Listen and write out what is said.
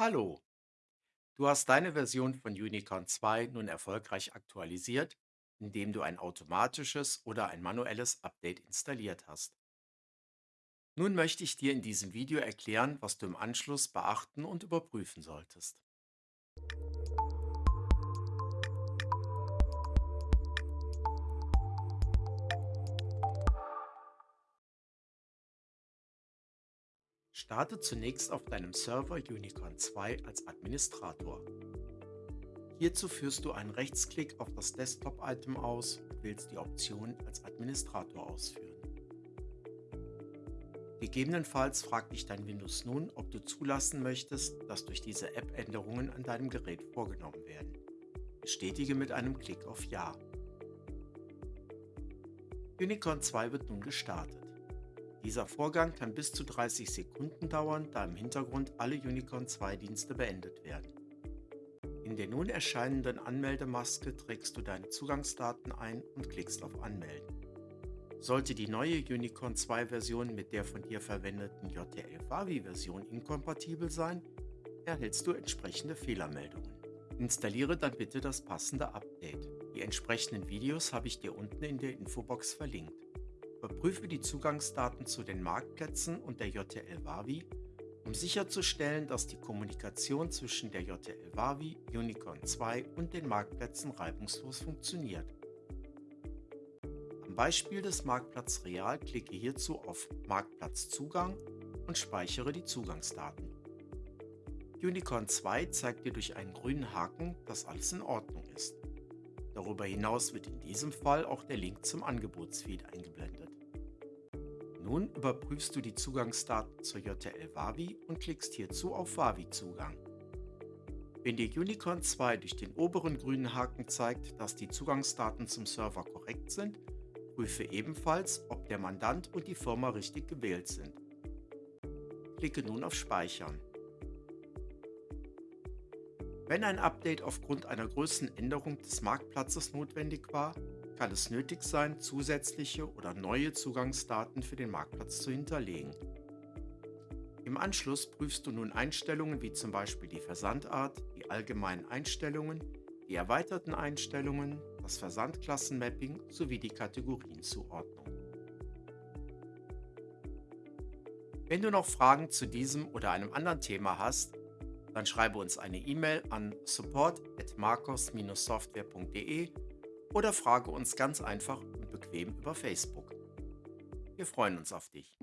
Hallo, du hast deine Version von Unicorn 2 nun erfolgreich aktualisiert, indem du ein automatisches oder ein manuelles Update installiert hast. Nun möchte ich dir in diesem Video erklären, was du im Anschluss beachten und überprüfen solltest. Starte zunächst auf deinem Server Unicorn 2 als Administrator. Hierzu führst du einen Rechtsklick auf das Desktop-Item aus und wählst die Option als Administrator ausführen. Gegebenenfalls fragt dich dein Windows nun, ob du zulassen möchtest, dass durch diese App Änderungen an deinem Gerät vorgenommen werden. Bestätige mit einem Klick auf Ja. Unicorn 2 wird nun gestartet. Dieser Vorgang kann bis zu 30 Sekunden dauern, da im Hintergrund alle Unicorn 2 Dienste beendet werden. In der nun erscheinenden Anmeldemaske trägst du deine Zugangsdaten ein und klickst auf Anmelden. Sollte die neue Unicorn 2 Version mit der von dir verwendeten JTL Wavi Version inkompatibel sein, erhältst du entsprechende Fehlermeldungen. Installiere dann bitte das passende Update. Die entsprechenden Videos habe ich dir unten in der Infobox verlinkt. Überprüfe die Zugangsdaten zu den Marktplätzen und der JTL Wavi, um sicherzustellen, dass die Kommunikation zwischen der JTL Wavi, Unicorn 2 und den Marktplätzen reibungslos funktioniert. Beispiel des Marktplatz Real klicke hierzu auf Marktplatzzugang und speichere die Zugangsdaten. Unicorn 2 zeigt dir durch einen grünen Haken, dass alles in Ordnung ist. Darüber hinaus wird in diesem Fall auch der Link zum Angebotsfeed eingeblendet. Nun überprüfst du die Zugangsdaten zur JTL Wavi und klickst hierzu auf Wavi-Zugang. Wenn dir Unicorn 2 durch den oberen grünen Haken zeigt, dass die Zugangsdaten zum Server korrekt sind, Prüfe ebenfalls, ob der Mandant und die Firma richtig gewählt sind. Klicke nun auf Speichern. Wenn ein Update aufgrund einer Größenänderung des Marktplatzes notwendig war, kann es nötig sein, zusätzliche oder neue Zugangsdaten für den Marktplatz zu hinterlegen. Im Anschluss prüfst du nun Einstellungen wie zum Beispiel die Versandart, die allgemeinen Einstellungen, die erweiterten Einstellungen, das Versandklassenmapping sowie die Kategorienzuordnung. Wenn du noch Fragen zu diesem oder einem anderen Thema hast, dann schreibe uns eine E-Mail an support@marcos-software.de oder frage uns ganz einfach und bequem über Facebook. Wir freuen uns auf dich.